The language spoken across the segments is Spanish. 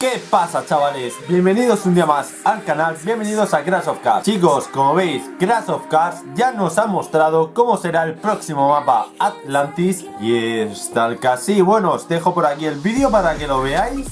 ¿Qué pasa chavales? Bienvenidos un día más al canal, bienvenidos a Crash of Cars. Chicos, como veis, Crash of Cars ya nos ha mostrado cómo será el próximo mapa Atlantis Y está el casi, bueno, os dejo por aquí el vídeo para que lo veáis.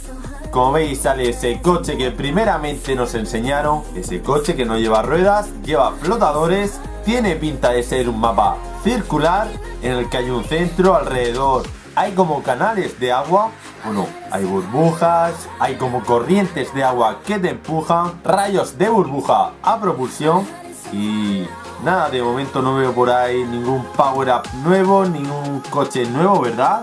Como veis sale ese coche que primeramente nos enseñaron Ese coche que no lleva ruedas, lleva flotadores Tiene pinta de ser un mapa circular En el que hay un centro alrededor. Hay como canales de agua Bueno, hay burbujas Hay como corrientes de agua que te empujan Rayos de burbuja a propulsión Y nada, de momento no veo por ahí ningún power up nuevo Ningún coche nuevo, ¿verdad?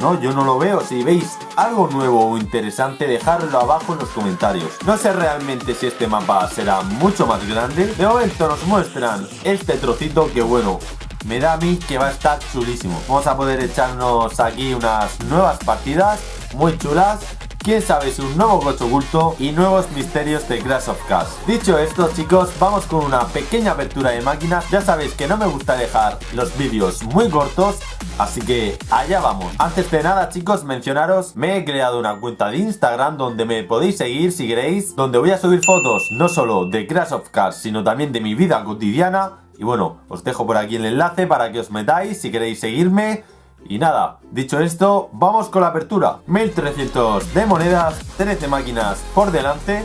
No, yo no lo veo. Si veis algo nuevo o interesante, dejadlo abajo en los comentarios. No sé realmente si este mapa será mucho más grande. De momento nos muestran este trocito que bueno, me da a mí que va a estar chulísimo. Vamos a poder echarnos aquí unas nuevas partidas muy chulas quién sabe si un nuevo coche oculto y nuevos misterios de Crash of Cars. Dicho esto chicos, vamos con una pequeña apertura de máquinas. Ya sabéis que no me gusta dejar los vídeos muy cortos, así que allá vamos. Antes de nada chicos, mencionaros, me he creado una cuenta de Instagram donde me podéis seguir si queréis, donde voy a subir fotos no solo de Crash of Cars, sino también de mi vida cotidiana. Y bueno, os dejo por aquí el enlace para que os metáis si queréis seguirme y nada, dicho esto, vamos con la apertura. 1300 de monedas, 13 máquinas por delante.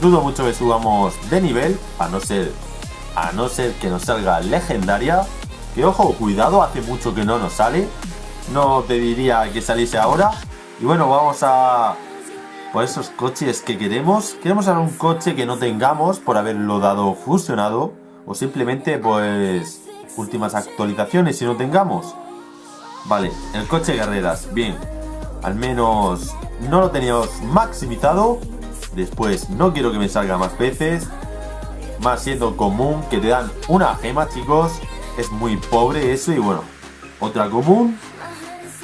Dudo mucho que subamos de nivel, a no ser, a no ser que nos salga legendaria. Que ojo, cuidado, hace mucho que no nos sale. No te diría que saliese ahora. Y bueno, vamos a por esos coches que queremos. Queremos un coche que no tengamos por haberlo dado fusionado. O simplemente pues últimas actualizaciones si no tengamos. Vale, el coche de carreras, bien. Al menos no lo teníamos maximizado. Después no quiero que me salga más veces. Más siendo común que te dan una gema, chicos. Es muy pobre eso y bueno. Otra común.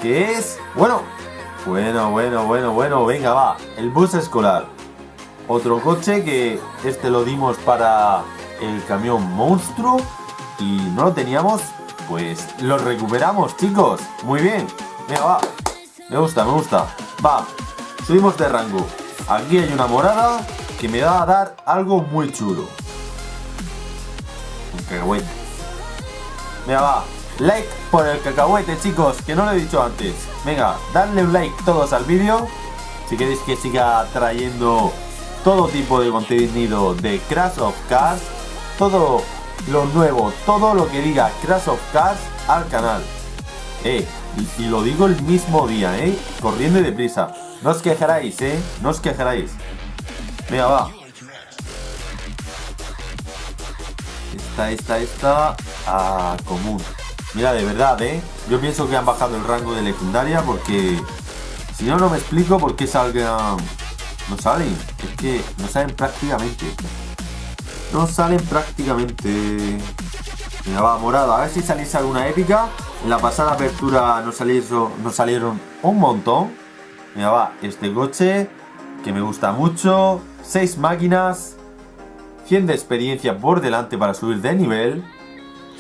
Que es... Bueno. Bueno, bueno, bueno, bueno. Venga, va. El bus escolar. Otro coche que este lo dimos para el camión monstruo. Y no lo teníamos pues lo recuperamos, chicos. Muy bien. Venga, va. Me gusta, me gusta. Va. Subimos de rango. Aquí hay una morada que me va a dar algo muy chulo. Un cacahuete. Venga, va. Like por el cacahuete, chicos, que no lo he dicho antes. Venga, dadle un like todos al vídeo. Si queréis que siga trayendo todo tipo de contenido de Crash of Cars. Todo lo nuevo, todo lo que diga Crash of Cars al canal. Eh, y, lo digo el mismo día, eh, corriendo y deprisa. No os quejaréis, eh, no os quejaréis. Venga, va. Esta, esta, esta, común. Mira, de verdad, eh. Yo pienso que han bajado el rango de legendaria porque... Si no, no me explico por qué salgan... No salen. Es que no salen prácticamente. No salen prácticamente... Mira, va, morada. A ver si salís alguna épica. En la pasada apertura nos salieron, nos salieron un montón. Mira, va, este coche que me gusta mucho. 6 máquinas. 100 de experiencia por delante para subir de nivel.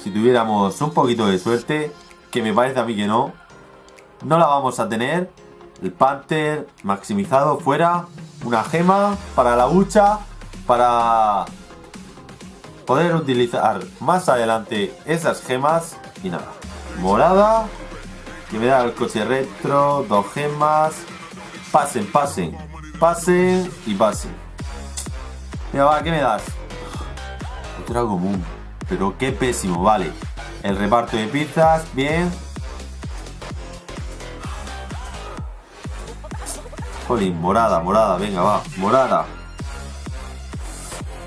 Si tuviéramos un poquito de suerte, que me parece a mí que no. No la vamos a tener. El Panther maximizado fuera. Una gema para la hucha. Para poder utilizar más adelante esas gemas y nada. Morada, que me da el coche retro, dos gemas. Pasen, pasen, pasen y pasen. Mira, va, ¿qué me das? Otra común. Pero qué pésimo, vale. El reparto de pizzas, bien. Jolín, morada, morada, venga, va, morada.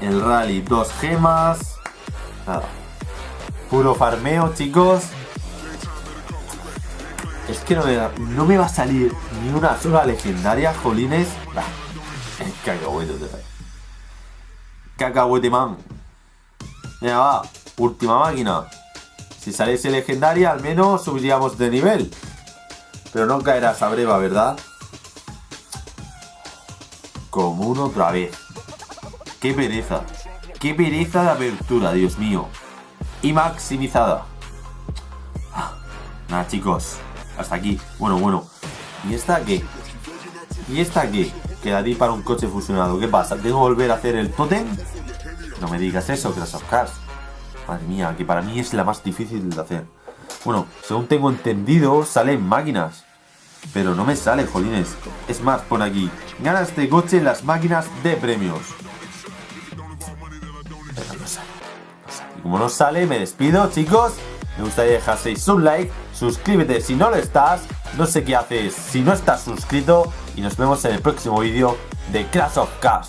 El rally, dos gemas. Nada. Puro farmeo, chicos. Es que no me, no me va a salir ni una sola legendaria, jolines. Bah, cacahuete, Cacahuete, man. Venga, va. Última máquina. Si saliese legendaria, al menos subiríamos de nivel. Pero no caerá esa breva, ¿verdad? Común otra vez. ¡Qué pereza! ¡Qué pereza de apertura, Dios mío! Y maximizada. Ah, nada, chicos. Hasta aquí. Bueno, bueno. ¿Y esta qué? ¿Y esta qué? quedaría para un coche fusionado. ¿Qué pasa? ¿Tengo que volver a hacer el totem? No me digas eso, Crash of Cars. Madre mía, que para mí es la más difícil de hacer. Bueno, según tengo entendido, salen máquinas. Pero no me sale, jolines. Es más, pon aquí. Gana este coche en las máquinas de premios. Como no sale, me despido, chicos. Me gustaría dejaseis un like. Suscríbete si no lo estás. No sé qué haces si no estás suscrito. Y nos vemos en el próximo vídeo de Crash of Cars.